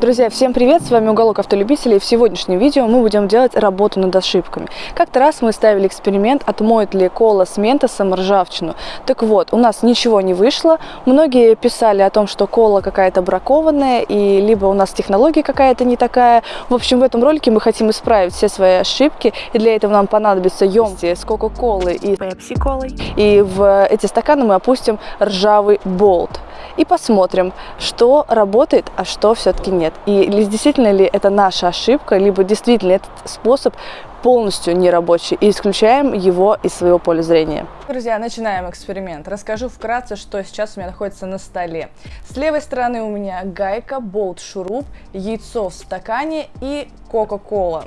Друзья, всем привет! С вами Уголок Автолюбителей. В сегодняшнем видео мы будем делать работу над ошибками. Как-то раз мы ставили эксперимент, отмоет ли кола с ментосом ржавчину. Так вот, у нас ничего не вышло. Многие писали о том, что кола какая-то бракованная, и либо у нас технология какая-то не такая. В общем, в этом ролике мы хотим исправить все свои ошибки, и для этого нам понадобится емкости с кока-колы и пепси-колой. И в эти стаканы мы опустим ржавый болт и посмотрим, что работает, а что все-таки нет. И действительно ли это наша ошибка, либо действительно этот способ полностью нерабочий и исключаем его из своего поля зрения. Друзья, начинаем эксперимент. Расскажу вкратце, что сейчас у меня находится на столе. С левой стороны у меня гайка, болт, шуруп, яйцо в стакане и кока-кола.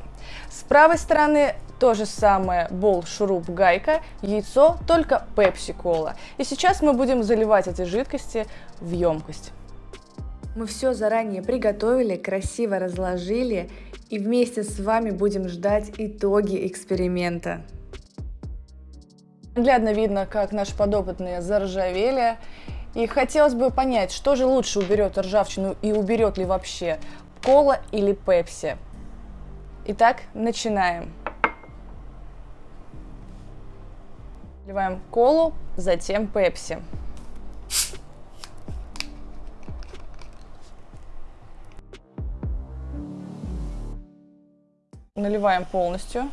С правой стороны то же самое бол, шуруп, гайка, яйцо, только пепси-кола. И сейчас мы будем заливать эти жидкости в емкость. Мы все заранее приготовили, красиво разложили и вместе с вами будем ждать итоги эксперимента. Наглядно видно, как наши подопытные заржавели. И хотелось бы понять, что же лучше уберет ржавчину и уберет ли вообще, кола или пепси. Итак, начинаем. Наливаем колу, затем пепси. Наливаем полностью.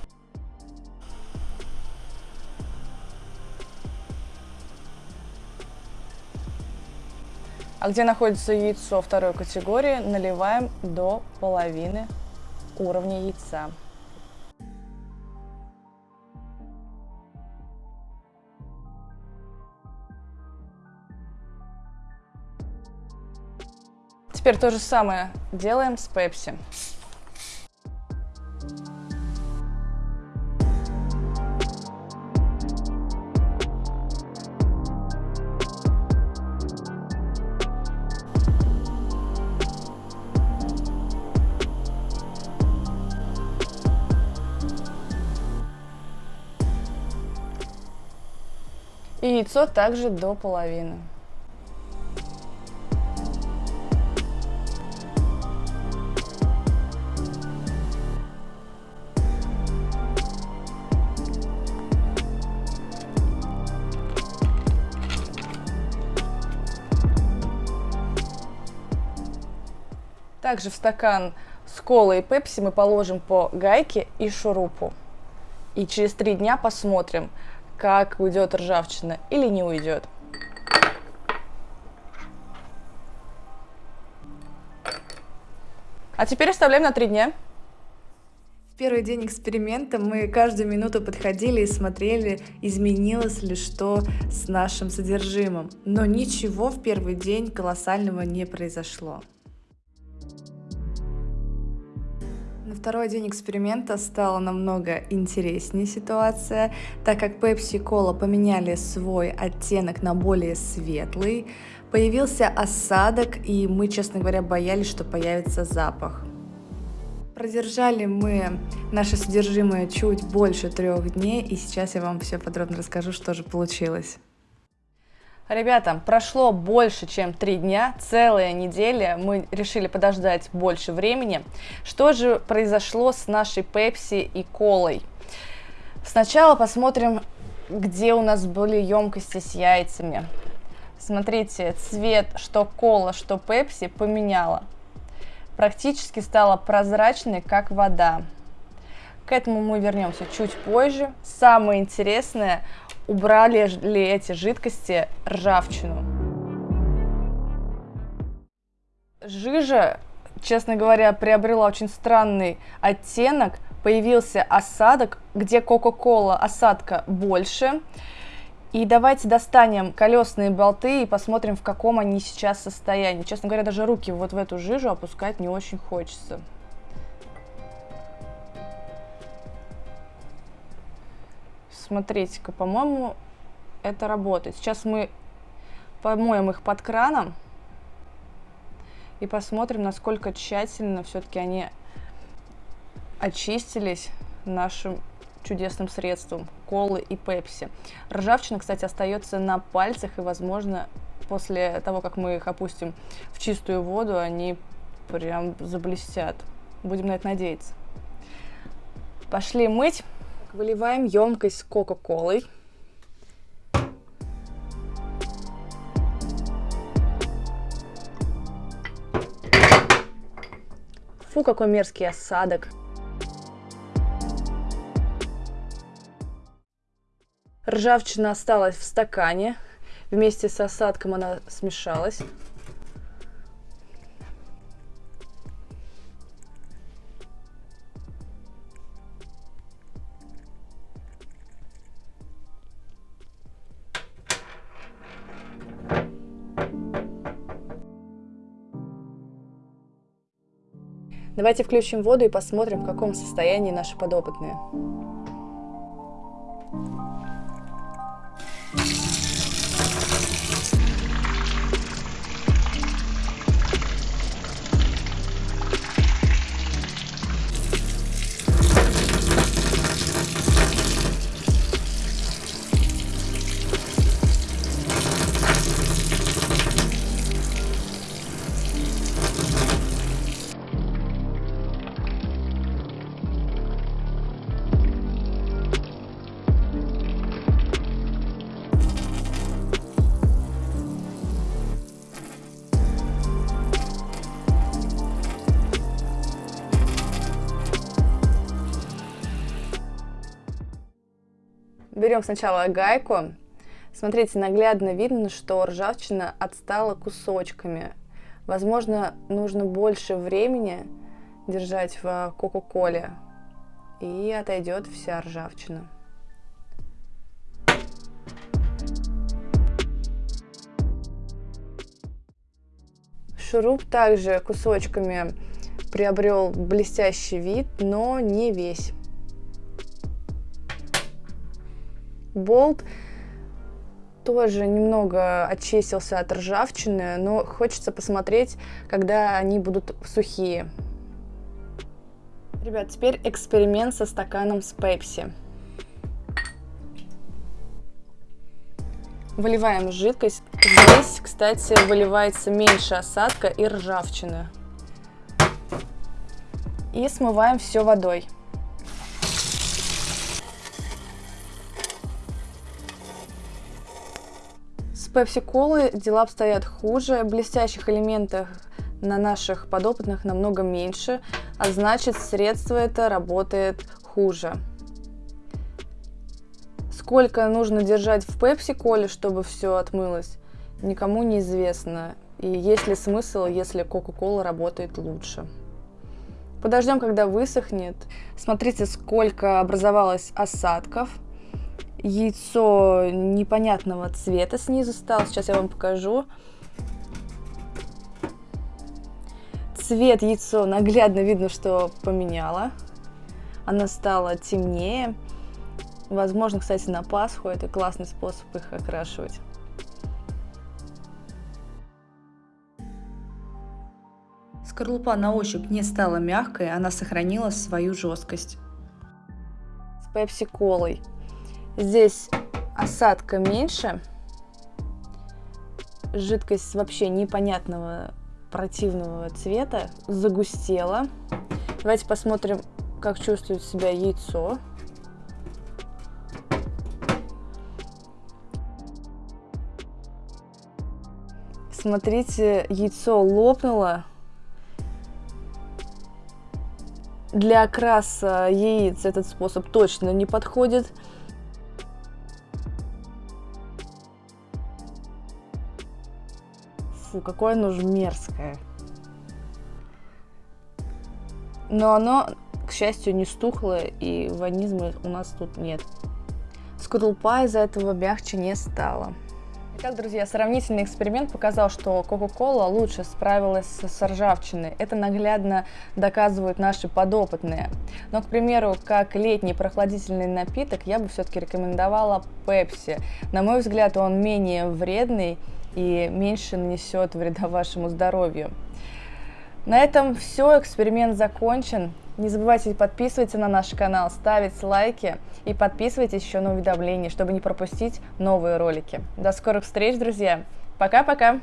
А где находится яйцо второй категории, наливаем до половины уровня яйца. Теперь то же самое делаем с пепси. Яйцо также до половины. Также в стакан с колой и пепси мы положим по гайке и шурупу. И через три дня посмотрим, как уйдет ржавчина или не уйдет. А теперь оставляем на три дня. В первый день эксперимента мы каждую минуту подходили и смотрели, изменилось ли что с нашим содержимым. Но ничего в первый день колоссального не произошло. Второй день эксперимента стала намного интереснее ситуация, так как Pepsi Cola поменяли свой оттенок на более светлый, появился осадок, и мы, честно говоря, боялись, что появится запах. Продержали мы наше содержимое чуть больше трех дней, и сейчас я вам все подробно расскажу, что же получилось. Ребята, прошло больше, чем три дня, целая неделя, мы решили подождать больше времени. Что же произошло с нашей пепси и колой? Сначала посмотрим, где у нас были емкости с яйцами. Смотрите, цвет что кола, что пепси поменяла. Практически стала прозрачной, как вода. К этому мы вернемся чуть позже. Самое интересное, убрали ли эти жидкости ржавчину. Жижа, честно говоря, приобрела очень странный оттенок. Появился осадок, где Кока-Кола осадка больше. И давайте достанем колесные болты и посмотрим, в каком они сейчас состоянии. Честно говоря, даже руки вот в эту жижу опускать не очень хочется. Смотрите-ка, по-моему, это работает. Сейчас мы помоем их под краном и посмотрим, насколько тщательно все-таки они очистились нашим чудесным средством колы и пепси. Ржавчина, кстати, остается на пальцах, и, возможно, после того, как мы их опустим в чистую воду, они прям заблестят. Будем на это надеяться. Пошли мыть. Выливаем емкость с кока-колой. Фу, какой мерзкий осадок. Ржавчина осталась в стакане. Вместе с осадком она смешалась. Давайте включим воду и посмотрим, в каком состоянии наши подопытные. Берем сначала гайку. Смотрите, наглядно видно, что ржавчина отстала кусочками. Возможно, нужно больше времени держать в кока-коле, и отойдет вся ржавчина. Шуруп также кусочками приобрел блестящий вид, но не весь. Болт тоже немного очистился от ржавчины, но хочется посмотреть, когда они будут сухие. Ребят, теперь эксперимент со стаканом с пепси. Выливаем жидкость. Здесь, кстати, выливается меньше осадка и ржавчины. И смываем все водой. Пепси-колы дела обстоят хуже, блестящих элементов на наших подопытных намного меньше, а значит средство это работает хуже. Сколько нужно держать в пепси-коле, чтобы все отмылось, никому не известно. И есть ли смысл, если кока-кола работает лучше. Подождем, когда высохнет. Смотрите, сколько образовалось осадков яйцо непонятного цвета снизу стало. Сейчас я вам покажу. Цвет яйцо наглядно видно, что поменяло. Она стала темнее. Возможно, кстати, на Пасху это классный способ их окрашивать. Скорлупа на ощупь не стала мягкой, она сохранила свою жесткость. С пепси-колой Здесь осадка меньше. Жидкость вообще непонятного противного цвета. Загустела. Давайте посмотрим, как чувствует себя яйцо. Смотрите, яйцо лопнуло. Для окраса яиц этот способ точно не подходит. Фу, какое оно же мерзкое. Но оно, к счастью, не стухло, и ванизма у нас тут нет. Скорлупа из-за этого мягче не стала. Итак, друзья, сравнительный эксперимент показал, что Coca-Cola лучше справилась с ржавчиной. Это наглядно доказывают наши подопытные. Но, к примеру, как летний прохладительный напиток, я бы все-таки рекомендовала Pepsi. На мой взгляд, он менее вредный и меньше нанесет вреда вашему здоровью. На этом все, эксперимент закончен. Не забывайте подписываться на наш канал, ставить лайки и подписывайтесь еще на уведомления, чтобы не пропустить новые ролики. До скорых встреч, друзья! Пока-пока!